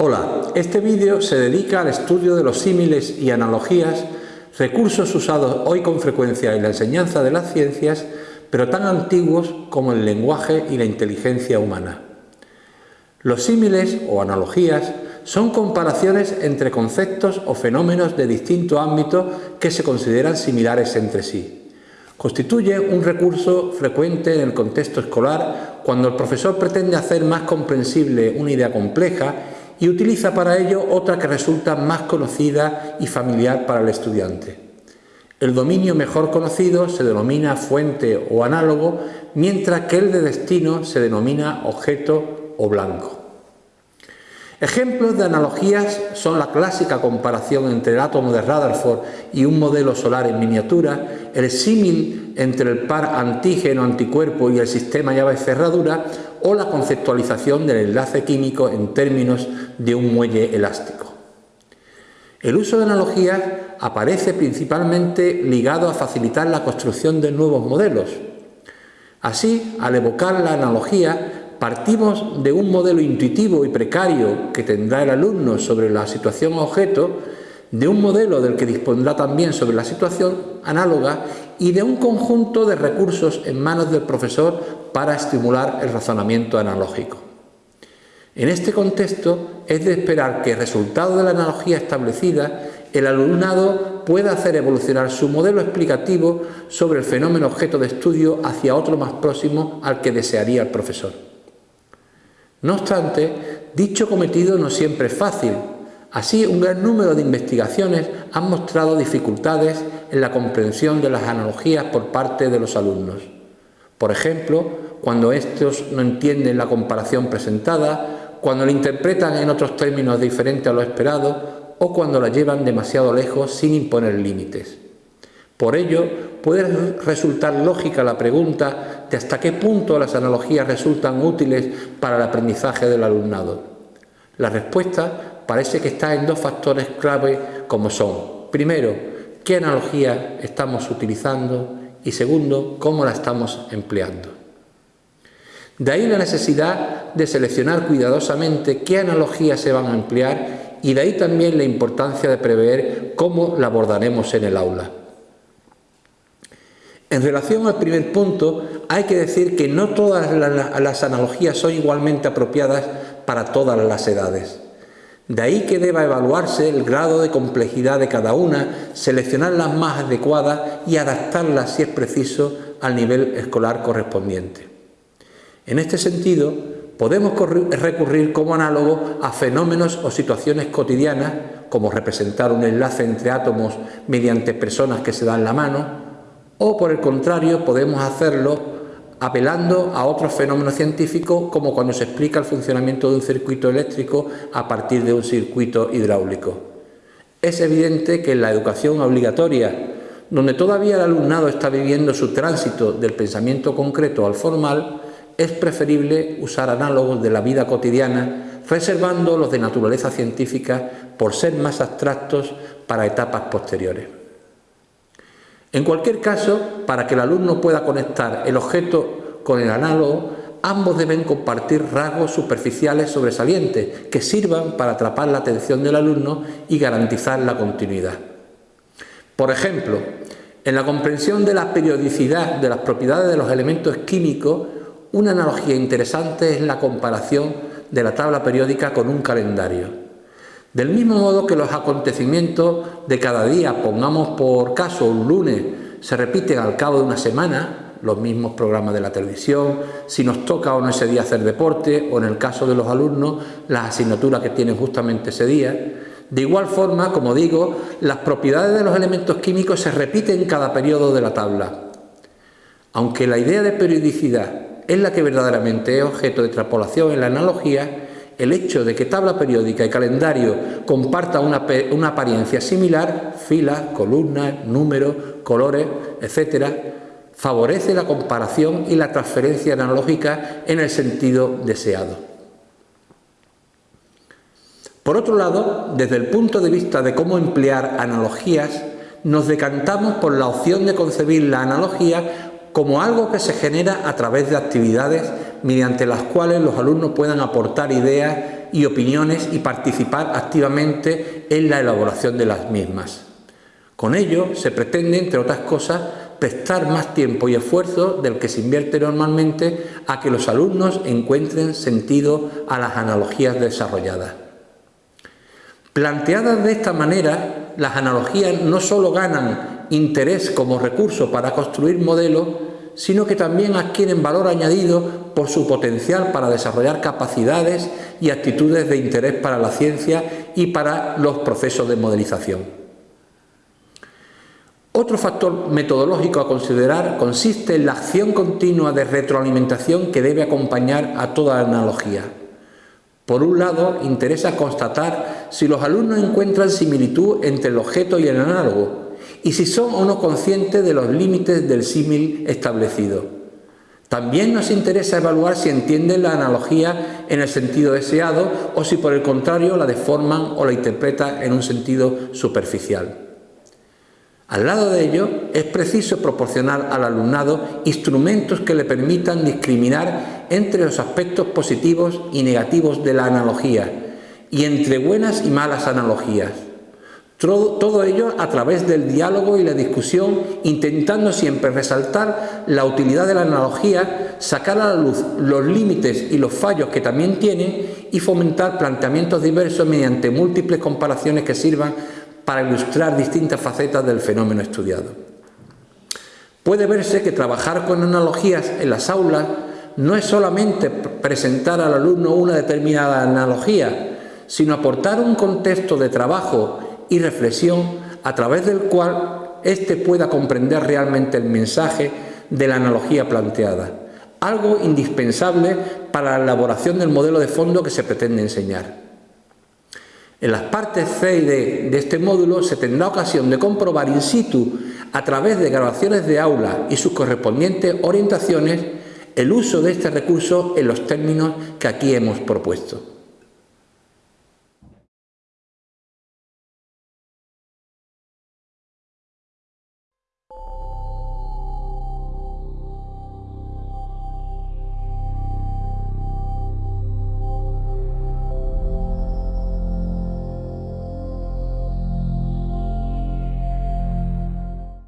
Hola, este vídeo se dedica al estudio de los símiles y analogías, recursos usados hoy con frecuencia en la enseñanza de las ciencias, pero tan antiguos como el lenguaje y la inteligencia humana. Los símiles o analogías son comparaciones entre conceptos o fenómenos de distinto ámbito que se consideran similares entre sí. Constituye un recurso frecuente en el contexto escolar cuando el profesor pretende hacer más comprensible una idea compleja y utiliza para ello otra que resulta más conocida y familiar para el estudiante. El dominio mejor conocido se denomina fuente o análogo, mientras que el de destino se denomina objeto o blanco. Ejemplos de analogías son la clásica comparación entre el átomo de Rutherford y un modelo solar en miniatura, el símil entre el par antígeno-anticuerpo y el sistema llave-cerradura o la conceptualización del enlace químico en términos de un muelle elástico. El uso de analogías aparece principalmente ligado a facilitar la construcción de nuevos modelos. Así, al evocar la analogía, partimos de un modelo intuitivo y precario que tendrá el alumno sobre la situación objeto, de un modelo del que dispondrá también sobre la situación análoga y de un conjunto de recursos en manos del profesor para estimular el razonamiento analógico. En este contexto es de esperar que, resultado de la analogía establecida, el alumnado pueda hacer evolucionar su modelo explicativo sobre el fenómeno objeto de estudio hacia otro más próximo al que desearía el profesor. No obstante, dicho cometido no siempre es fácil. Así, un gran número de investigaciones han mostrado dificultades en la comprensión de las analogías por parte de los alumnos. Por ejemplo, cuando estos no entienden la comparación presentada, cuando la interpretan en otros términos diferentes a lo esperado o cuando la llevan demasiado lejos sin imponer límites. Por ello, puede resultar lógica la pregunta de hasta qué punto las analogías resultan útiles para el aprendizaje del alumnado. La respuesta parece que está en dos factores clave como son, primero, qué analogía estamos utilizando y segundo, cómo la estamos empleando. De ahí la necesidad de seleccionar cuidadosamente qué analogías se van a emplear y de ahí también la importancia de prever cómo la abordaremos en el aula. En relación al primer punto, hay que decir que no todas las analogías son igualmente apropiadas para todas las edades. De ahí que deba evaluarse el grado de complejidad de cada una, seleccionar las más adecuadas y adaptarlas, si es preciso, al nivel escolar correspondiente. En este sentido, podemos recurrir como análogo a fenómenos o situaciones cotidianas, como representar un enlace entre átomos mediante personas que se dan la mano, o por el contrario podemos hacerlo apelando a otros fenómenos científicos como cuando se explica el funcionamiento de un circuito eléctrico a partir de un circuito hidráulico. Es evidente que en la educación obligatoria, donde todavía el alumnado está viviendo su tránsito del pensamiento concreto al formal, es preferible usar análogos de la vida cotidiana, reservando los de naturaleza científica por ser más abstractos para etapas posteriores. En cualquier caso, para que el alumno pueda conectar el objeto con el análogo, ambos deben compartir rasgos superficiales sobresalientes que sirvan para atrapar la atención del alumno y garantizar la continuidad. Por ejemplo, en la comprensión de la periodicidad de las propiedades de los elementos químicos, una analogía interesante es la comparación de la tabla periódica con un calendario. Del mismo modo que los acontecimientos de cada día, pongamos por caso un lunes, se repiten al cabo de una semana, los mismos programas de la televisión, si nos toca o no ese día hacer deporte, o en el caso de los alumnos, las asignaturas que tienen justamente ese día. De igual forma, como digo, las propiedades de los elementos químicos se repiten en cada periodo de la tabla. Aunque la idea de periodicidad es la que verdaderamente es objeto de extrapolación en la analogía, el hecho de que tabla periódica y calendario compartan una, apariencia similar, filas, columnas, números, colores, etc., favorece la comparación y la transferencia analógica en el sentido deseado. Por otro lado, desde el punto de vista de cómo emplear analogías, nos decantamos por la opción de concebir la analogía como algo que se genera a través de actividades mediante las cuales los alumnos puedan aportar ideas y opiniones y participar activamente en la elaboración de las mismas. Con ello se pretende, entre otras cosas, prestar más tiempo y esfuerzo del que se invierte normalmente a que los alumnos encuentren sentido a las analogías desarrolladas. Planteadas de esta manera, las analogías no solo ganan interés como recurso para construir modelos, sino que también adquieren valor añadido por su potencial para desarrollar capacidades y actitudes de interés para la ciencia y para los procesos de modelización. Otro factor metodológico a considerar consiste en la acción continua de retroalimentación que debe acompañar a toda analogía. Por un lado, interesa constatar si los alumnos encuentran similitud entre el objeto y el análogo y si son o no conscientes de los límites del símil establecido. También nos interesa evaluar si entienden la analogía en el sentido deseado o si por el contrario la deforman o la interpretan en un sentido superficial. Al lado de ello, es preciso proporcionar al alumnado instrumentos que le permitan discriminar entre los aspectos positivos y negativos de la analogía y entre buenas y malas analogías. Todo, ello a través del diálogo y la discusión, intentando siempre resaltar la utilidad de la analogía, sacar a la luz los límites y los fallos que también tiene y fomentar planteamientos diversos mediante múltiples comparaciones que sirvan para ilustrar distintas facetas del fenómeno estudiado. Puede verse que trabajar con analogías en las aulas no es solamente presentar al alumno una determinada analogía, sino aportar un contexto de trabajo y reflexión a través del cual éste pueda comprender realmente el mensaje de la analogía planteada, algo indispensable para la elaboración del modelo de fondo que se pretende enseñar. En las partes C y D de este módulo se tendrá ocasión de comprobar in situ, a través de grabaciones de aula y sus correspondientes orientaciones, el uso de este recurso en los términos que aquí hemos propuesto.